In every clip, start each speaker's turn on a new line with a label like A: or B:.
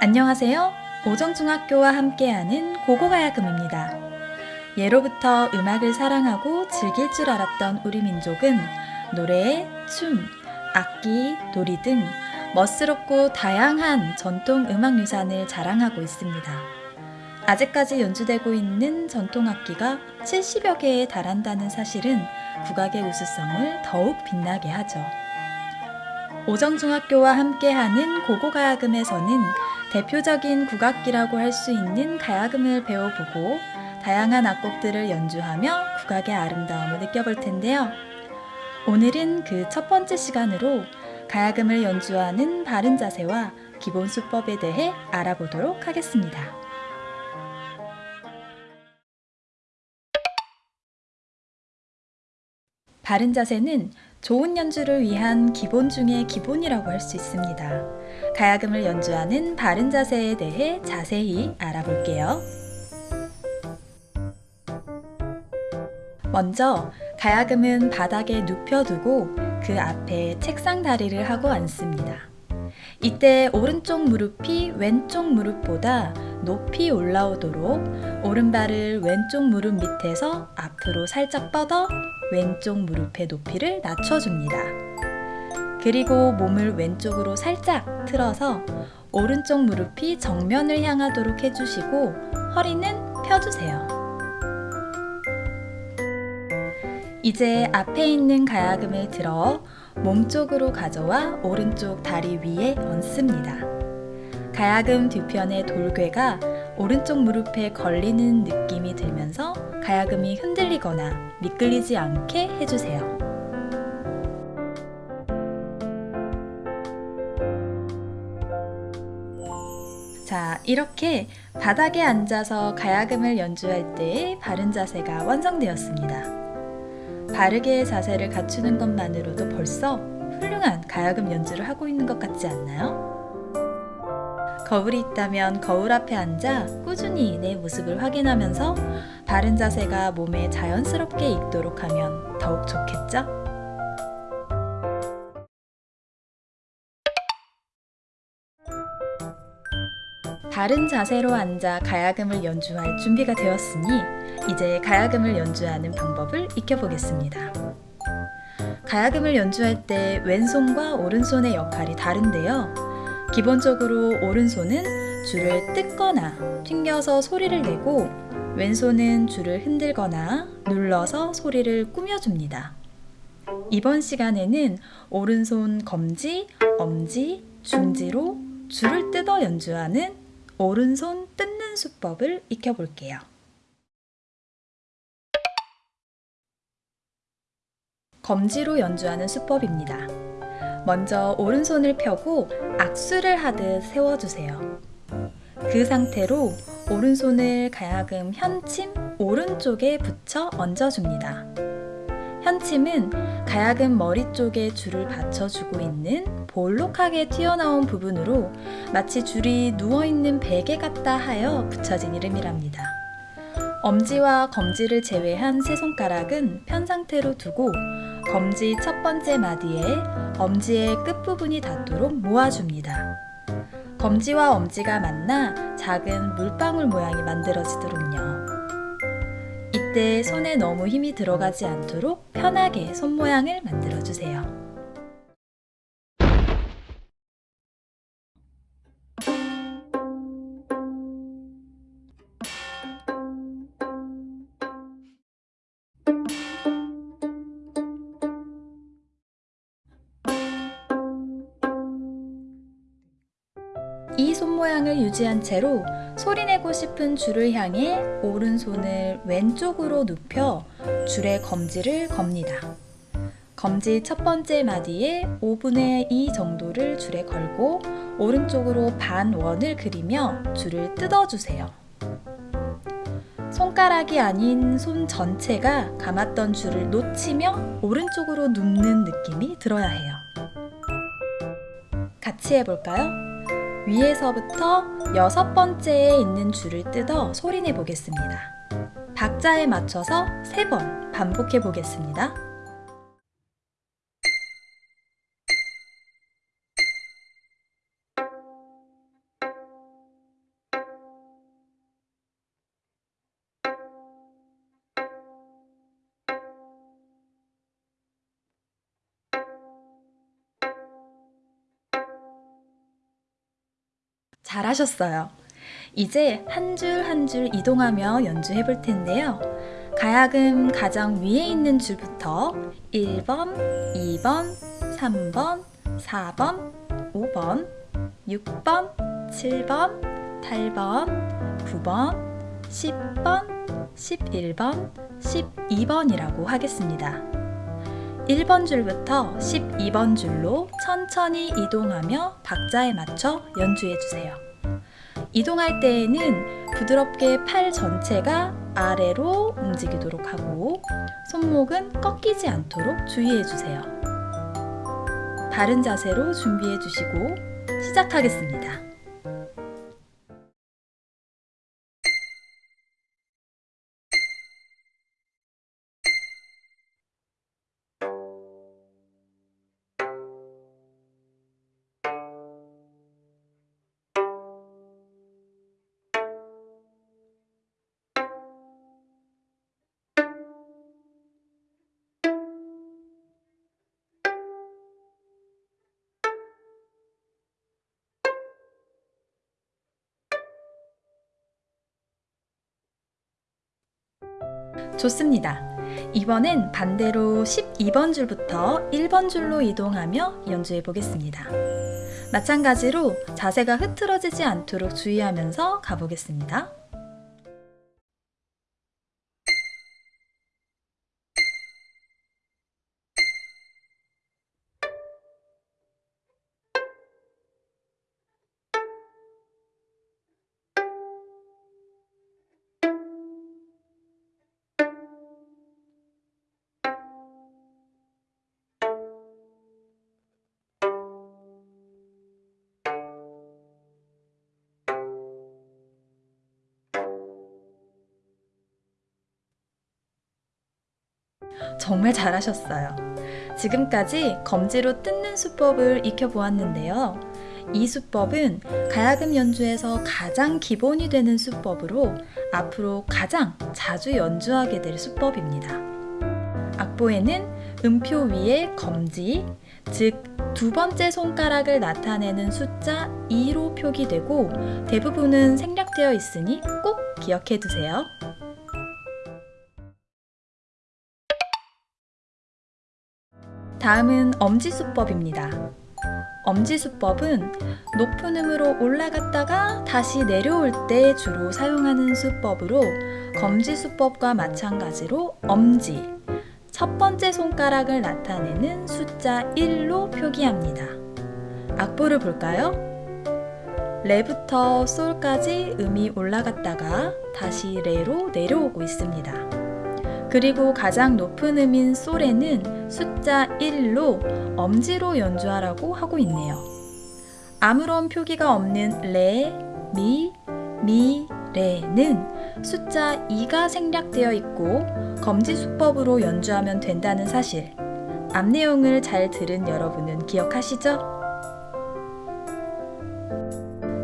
A: 안녕하세요. 오정중학교와 함께하는 고고가야금입니다. 예로부터 음악을 사랑하고 즐길 줄 알았던 우리 민족은 노래, 춤, 악기, 놀이 등 멋스럽고 다양한 전통 음악 유산을 자랑하고 있습니다. 아직까지 연주되고 있는 전통 악기가 70여 개에 달한다는 사실은 국악의 우수성을 더욱 빛나게 하죠. 오정중학교와 함께하는 고고가야금에서는 대표적인 국악기라고 할 수 있는 가야금을 배워보고 다양한 악곡들을 연주하며 국악의 아름다움을 느껴볼 텐데요. 오늘은 그 첫 번째 시간으로 가야금을 연주하는 바른 자세와 기본 수법에 대해 알아보도록 하겠습니다. 바른 자세는 좋은 연주를 위한 기본 중의 기본이라고 할 수 있습니다. 가야금을 연주하는 바른 자세에 대해 자세히 알아볼게요. 먼저 가야금은 바닥에 눕혀두고 그 앞에 책상 다리를 하고 앉습니다. 이때 오른쪽 무릎이 왼쪽 무릎보다 높이 올라오도록 오른발을 왼쪽 무릎 밑에서 앞으로 살짝 뻗어 왼쪽 무릎의 높이를 낮춰줍니다. 그리고 몸을 왼쪽으로 살짝 틀어서 오른쪽 무릎이 정면을 향하도록 해주시고 허리는 펴주세요. 이제 앞에 있는 가야금을 들어 몸쪽으로 가져와 오른쪽 다리 위에 얹습니다. 가야금 뒤편의 돌괴가 오른쪽 무릎에 걸리는 느낌이 들면서 가야금이 흔들리거나 미끌리지 않게 해주세요. 자, 이렇게 바닥에 앉아서 가야금을 연주할 때의 바른 자세가 완성되었습니다. 바르게 자세를 갖추는 것만으로도 벌써 훌륭한 가야금 연주를 하고 있는 것 같지 않나요? 거울이 있다면 거울 앞에 앉아 꾸준히 내 모습을 확인하면서 바른 자세가 몸에 자연스럽게 익도록 하면 더욱 좋겠죠? 바른 자세로 앉아 가야금을 연주할 준비가 되었으니 이제 가야금을 연주하는 방법을 익혀보겠습니다. 가야금을 연주할 때 왼손과 오른손의 역할이 다른데요. 기본적으로 오른손은 줄을 뜯거나 튕겨서 소리를 내고 왼손은 줄을 흔들거나 눌러서 소리를 꾸며줍니다. 이번 시간에는 오른손 검지, 엄지, 중지로 줄을 뜯어 연주하는 오른손 뜯는 수법을 익혀볼게요. 검지로 연주하는 수법입니다. 먼저 오른손을 펴고 악수를 하듯 세워주세요. 그 상태로 오른손을 가야금 현침 오른쪽에 붙여 얹어줍니다. 현침은 가야금 머리 쪽에 줄을 받쳐주고 있는 볼록하게 튀어나온 부분으로 마치 줄이 누워있는 베개 같다 하여 붙여진 이름이랍니다. 엄지와 검지를 제외한 세 손가락은 편 상태로 두고 검지 첫 번째 마디에 엄지의 끝부분이 닿도록 모아줍니다. 검지와 엄지가 만나 작은 물방울 모양이 만들어지도록요. 이때 손에 너무 힘이 들어가지 않도록 편하게 손 모양을 만들어주세요. 유지한 채로 소리내고 싶은 줄을 향해 오른손을 왼쪽으로 눕혀 줄의 검지를 겁니다. 검지 첫 번째 마디에 5분의 2 정도를 줄에 걸고 오른쪽으로 반 원을 그리며 줄을 뜯어주세요. 손가락이 아닌 손 전체가 감았던 줄을 놓치며 오른쪽으로 눕는 느낌이 들어야 해요. 같이 해볼까요? 위에서부터 여섯 번째에 있는 줄을 뜯어 소리내 보겠습니다. 박자에 맞춰서 세 번 반복해 보겠습니다. 잘하셨어요. 이제 한 줄 한 줄 이동하며 연주해 볼 텐데요. 가야금 가장 위에 있는 줄부터 1번, 2번, 3번, 4번, 5번, 6번, 7번, 8번, 9번, 10번, 11번, 12번이라고 하겠습니다. 1번 줄부터 12번 줄로 천천히 이동하며 박자에 맞춰 연주해 주세요. 이동할 때에는 부드럽게 팔 전체가 아래로 움직이도록 하고 손목은 꺾이지 않도록 주의해 주세요. 바른 자세로 준비해 주시고 시작하겠습니다. 좋습니다. 이번엔 반대로 12번 줄부터 1번 줄로 이동하며 연주해 보겠습니다. 마찬가지로 자세가 흐트러지지 않도록 주의하면서 가보겠습니다. 정말 잘하셨어요. 지금까지 검지로 뜯는 수법을 익혀보았는데요. 이 수법은 가야금 연주에서 가장 기본이 되는 수법으로 앞으로 가장 자주 연주하게 될 수법입니다. 악보에는 음표 위에 검지, 즉 두 번째 손가락을 나타내는 숫자 2로 표기되고 대부분은 생략되어 있으니 꼭 기억해 두세요. 다음은 엄지수법입니다. 엄지수법은 높은 음으로 올라갔다가 다시 내려올 때 주로 사용하는 수법으로 검지수법과 마찬가지로 엄지, 첫 번째 손가락을 나타내는 숫자 1로 표기합니다. 악보를 볼까요? 레부터 솔까지 음이 올라갔다가 다시 레로 내려오고 있습니다. 그리고 가장 높은 음인 솔에는 숫자 1로 엄지로 연주하라고 하고 있네요. 아무런 표기가 없는 레, 미, 미, 레는 숫자 2가 생략되어 있고 검지 수법으로 연주하면 된다는 사실 앞 내용을 잘 들은 여러분은 기억하시죠?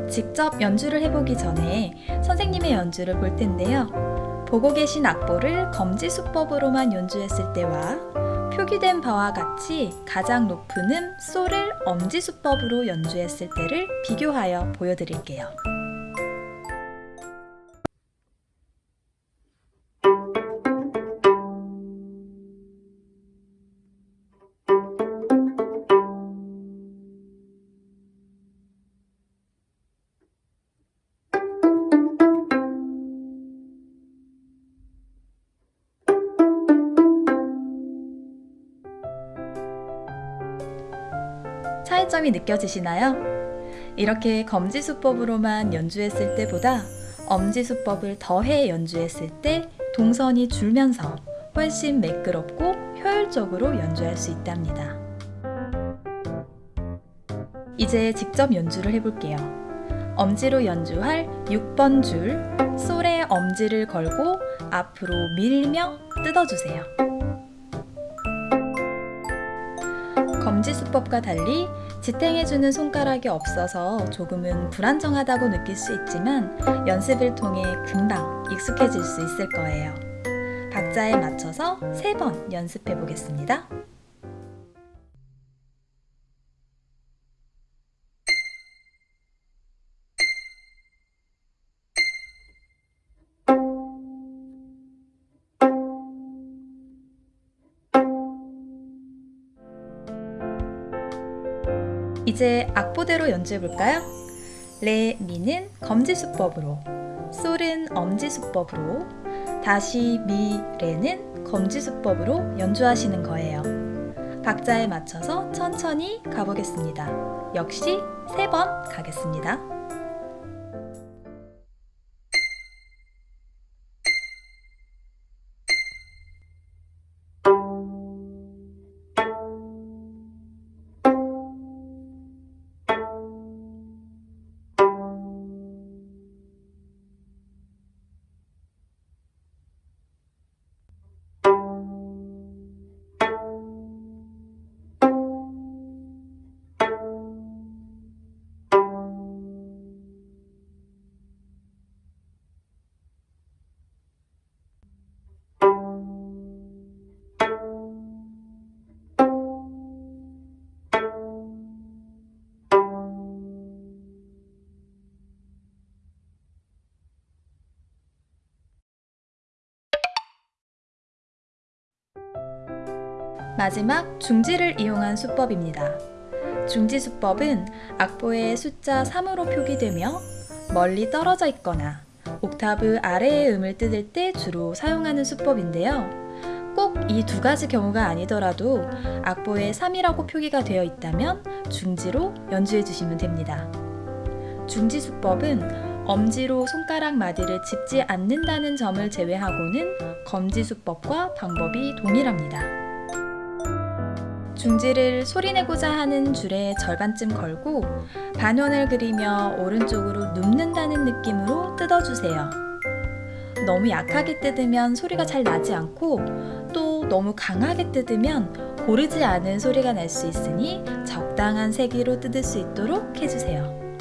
A: 직접 연주를 해보기 전에 선생님의 연주를 볼 텐데요. 보고 계신 악보를 검지 수법으로만 연주했을 때와 표기된 바와 같이 가장 높은 음 솔을 엄지 수법으로 연주했을 때를 비교하여 보여드릴게요. 차이점이 느껴지시나요? 이렇게 검지수법으로만 연주했을 때보다 엄지수법을 더해 연주했을 때 동선이 줄면서 훨씬 매끄럽고 효율적으로 연주할 수 있답니다. 이제 직접 연주를 해볼게요. 엄지로 연주할 6번 줄, 솔에 엄지를 걸고 앞으로 밀며 뜯어주세요. 검지 수법과 달리 지탱해주는 손가락이 없어서 조금은 불안정하다고 느낄 수 있지만 연습을 통해 금방 익숙해질 수 있을 거예요. 박자에 맞춰서 3번 연습해 보겠습니다. 이제 악보대로 연주해볼까요? 레, 미는 검지수법으로, 솔은 엄지수법으로, 다시 미, 레는 검지수법으로 연주하시는 거예요. 박자에 맞춰서 천천히 가보겠습니다. 역시 세 번 가겠습니다. 마지막 중지를 이용한 수법입니다. 중지 수법은 악보의 숫자 3으로 표기되며 멀리 떨어져 있거나 옥타브 아래의 음을 뜯을 때 주로 사용하는 수법인데요. 꼭 이 두 가지 경우가 아니더라도 악보에 3이라고 표기가 되어 있다면 중지로 연주해 주시면 됩니다. 중지 수법은 엄지로 손가락 마디를 짚지 않는다는 점을 제외하고는 검지 수법과 방법이 동일합니다. 중지를 소리내고자 하는 줄의 절반쯤 걸고 반원을 그리며 오른쪽으로 눕는다는 느낌으로 뜯어주세요. 너무 약하게 뜯으면 소리가 잘 나지 않고 또 너무 강하게 뜯으면 고르지 않은 소리가 날 수 있으니 적당한 세기로 뜯을 수 있도록 해주세요.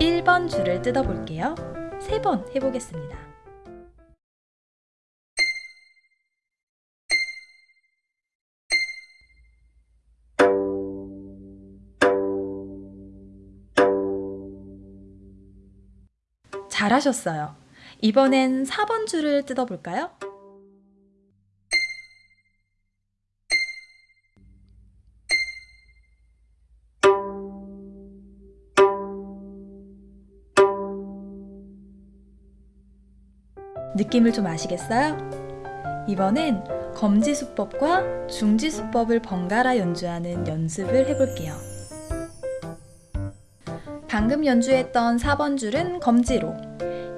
A: 1번 줄을 뜯어볼게요. 3번 해보겠습니다. 잘하셨어요. 이번엔 4번 줄을 뜯어볼까요? 느낌을 좀 아시겠어요? 이번엔 검지수법과 중지수법을 번갈아 연주하는 연습을 해볼게요. 방금 연주했던 4번 줄은 검지로,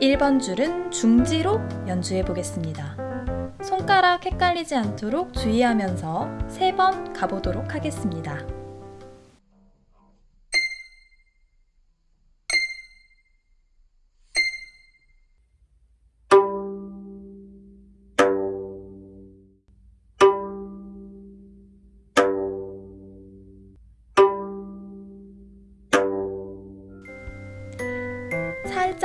A: 1번 줄은 중지로 연주해 보겠습니다. 손가락 헷갈리지 않도록 주의하면서 3번 가보도록 하겠습니다.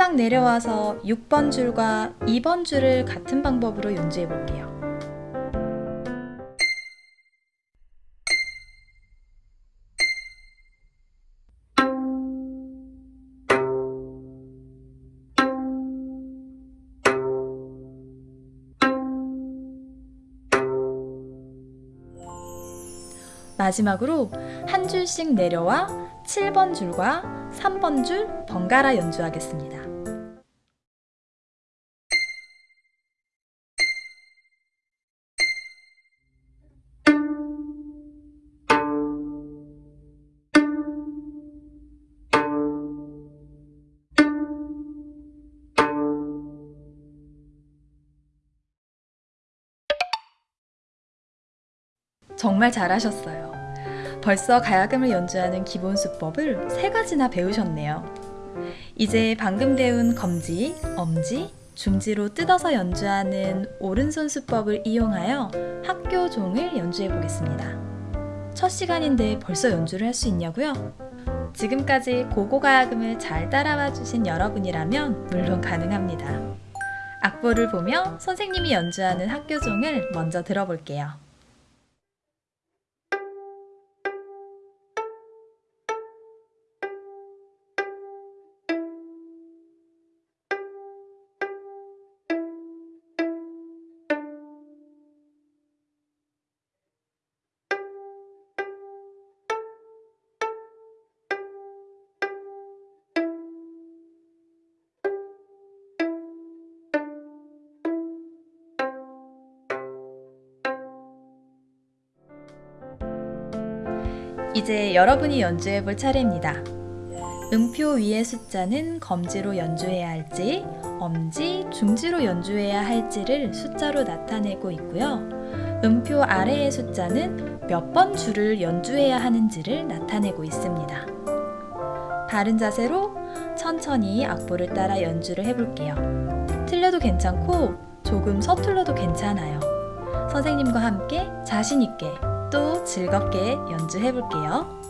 A: 살짝 내려와서 6번 줄과 2번 줄을 같은 방법으로 연주해 볼게요. 마지막으로 한 줄씩 내려와 7번 줄과 3번 줄 번갈아 연주하겠습니다. 정말 잘하셨어요. 벌써 가야금을 연주하는 기본 수법을 세 가지나 배우셨네요. 이제 방금 배운 검지, 엄지, 중지로 뜯어서 연주하는 오른손 수법을 이용하여 학교 종을 연주해 보겠습니다. 첫 시간인데 벌써 연주를 할 수 있냐고요? 지금까지 고고가야금을 잘 따라와 주신 여러분이라면 물론 가능합니다. 악보를 보며 선생님이 연주하는 학교종을 먼저 들어볼게요. 이제 여러분이 연주해 볼 차례입니다. 음표 위의 숫자는 검지로 연주해야 할지, 엄지, 중지로 연주해야 할지를 숫자로 나타내고 있고요. 음표 아래의 숫자는 몇 번 줄을 연주해야 하는지를 나타내고 있습니다. 바른 자세로 천천히 악보를 따라 연주를 해볼게요. 틀려도 괜찮고 조금 서툴러도 괜찮아요. 선생님과 함께 자신있게 또 즐겁게 연주해 볼게요.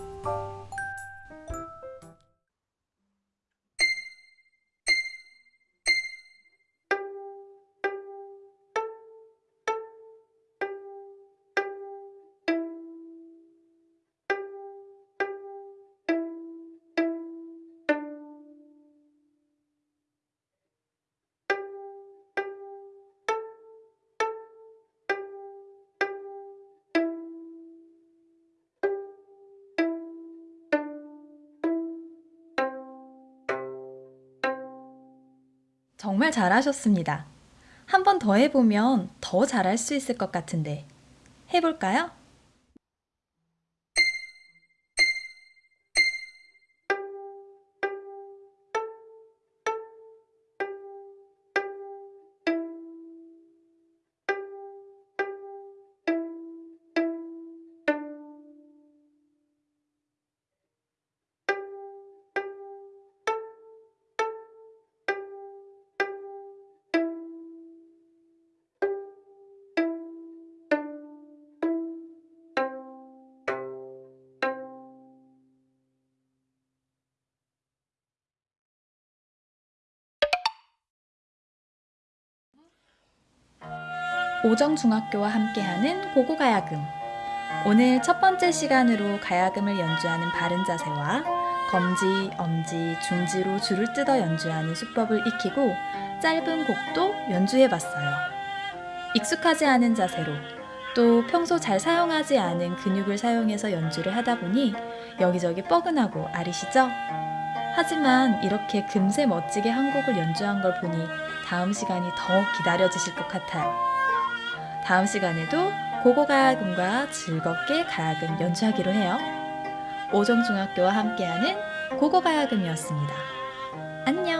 A: 정말 잘하셨습니다. 한 번 더 해보면 더 잘할 수 있을 것 같은데. 해볼까요? 오정중학교와 함께하는 고고가야금. 오늘 첫 번째 시간으로 가야금을 연주하는 바른 자세와 검지, 엄지, 중지로 줄을 뜯어 연주하는 수법을 익히고 짧은 곡도 연주해 봤어요. 익숙하지 않은 자세로 또 평소 잘 사용하지 않은 근육을 사용해서 연주를 하다 보니 여기저기 뻐근하고 아리시죠? 하지만 이렇게 금세 멋지게 한 곡을 연주한 걸 보니 다음 시간이 더 기다려지실 것 같아요. 다음 시간에도 고고가야금과 즐겁게 가야금 연주하기로 해요. 오정중학교와 함께하는 고고가야금이었습니다. 안녕!